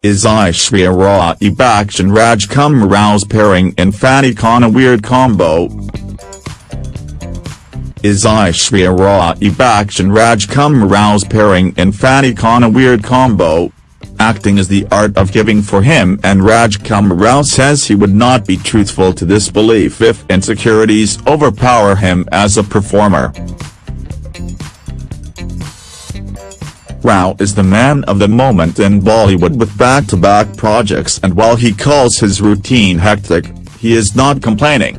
Is Aishwarya Rai Bachchan Rajkummar Rao's pairing in Fanney Khan a weird combo? Is Aishwarya Rai Bachchan Rajkummar Rao's pairing in Fanney Khan a weird combo? Acting is the art of giving for him and Rajkummar Rao says he would not be truthful to this belief if insecurities overpower him as a performer. Rao is the man of the moment in Bollywood with back-to-back -back projects and while he calls his routine hectic, he is not complaining.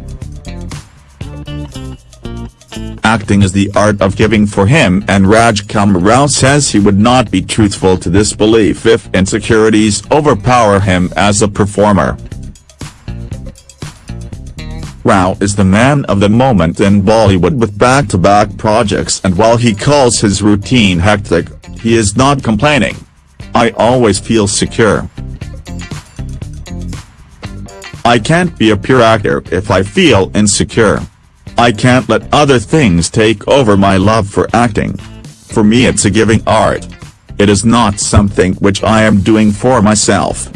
Acting is the art of giving for him and Rajkummar Rao says he would not be truthful to this belief if insecurities overpower him as a performer. Rao is the man of the moment in Bollywood with back-to-back -back projects and while he calls his routine hectic, he is not complaining. I always feel secure. I can't be a pure actor if I feel insecure. I can't let other things take over my love for acting. For me it's a giving art. It is not something which I am doing for myself.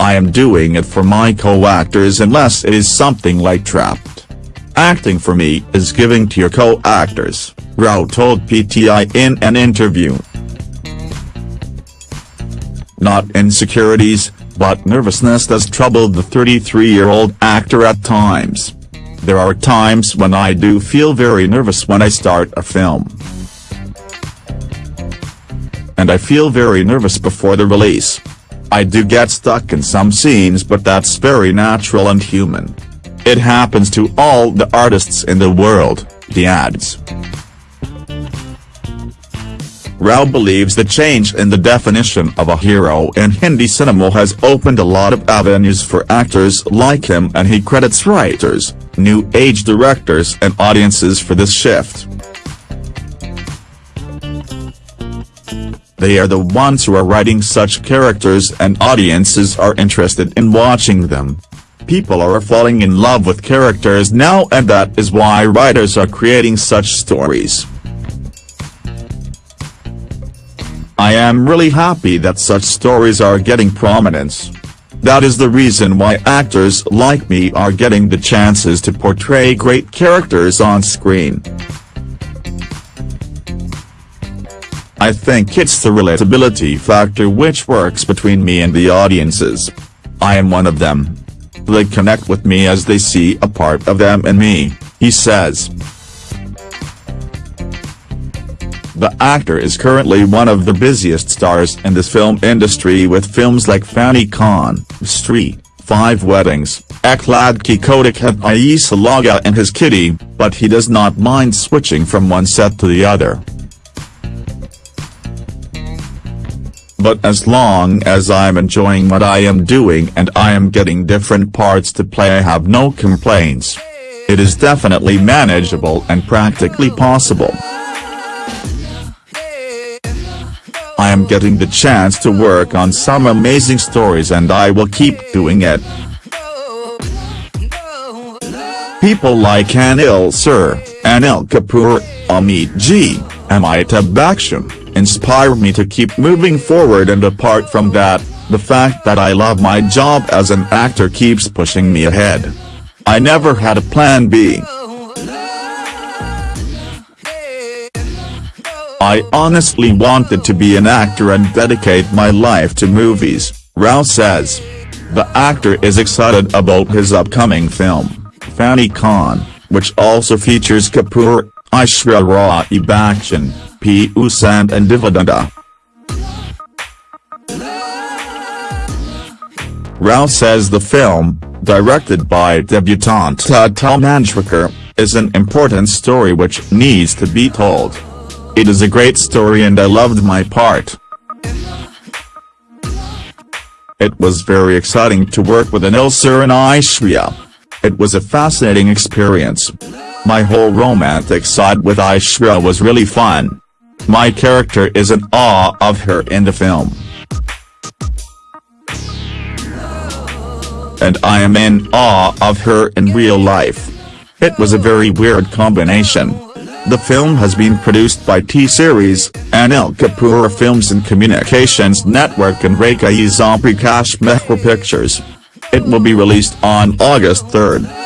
I am doing it for my co-actors unless it is something like Trapped. Acting for me is giving to your co-actors. Rao told PTI in an interview. Not insecurities, but nervousness does trouble the 33-year-old actor at times. There are times when I do feel very nervous when I start a film. And I feel very nervous before the release. I do get stuck in some scenes but that's very natural and human. It happens to all the artists in the world, he adds. Rao believes the change in the definition of a hero in Hindi cinema has opened a lot of avenues for actors like him and he credits writers, new age directors and audiences for this shift. They are the ones who are writing such characters and audiences are interested in watching them. People are falling in love with characters now and that is why writers are creating such stories. I am really happy that such stories are getting prominence. That is the reason why actors like me are getting the chances to portray great characters on screen. I think it's the relatability factor which works between me and the audiences. I am one of them. They connect with me as they see a part of them in me, he says. The actor is currently one of the busiest stars in this film industry with films like Fanney Khan, Stree, Five Weddings, Ek Ladki Koti and Aisa Laga and his kitty, but he does not mind switching from one set to the other. But as long as I'm enjoying what I am doing and I am getting different parts to play I have no complaints. It is definitely manageable and practically possible. I am getting the chance to work on some amazing stories and I will keep doing it. People like Anil Sir, Anil Kapoor, Amit G, Amitabh Bachchan, inspire me to keep moving forward and apart from that, the fact that I love my job as an actor keeps pushing me ahead. I never had a plan B. I honestly wanted to be an actor and dedicate my life to movies, Rao says. The actor is excited about his upcoming film, Fanney Khan, which also features Kapoor, Aishwarya Rai Bachchan, Pihu Sand Divya Rao says the film, directed by debutante Tata Manjrekar, is an important story which needs to be told. It is a great story and I loved my part. It was very exciting to work with Anil Sir and Aishwarya. It was a fascinating experience. My whole romantic side with Aishwarya was really fun. My character is in awe of her in the film. And I am in awe of her in real life. It was a very weird combination. The film has been produced by T-Series, Anil Kapoor Films and Communications Network and Rakeysh Omprakash Mehra Pictures. It will be released on August 3.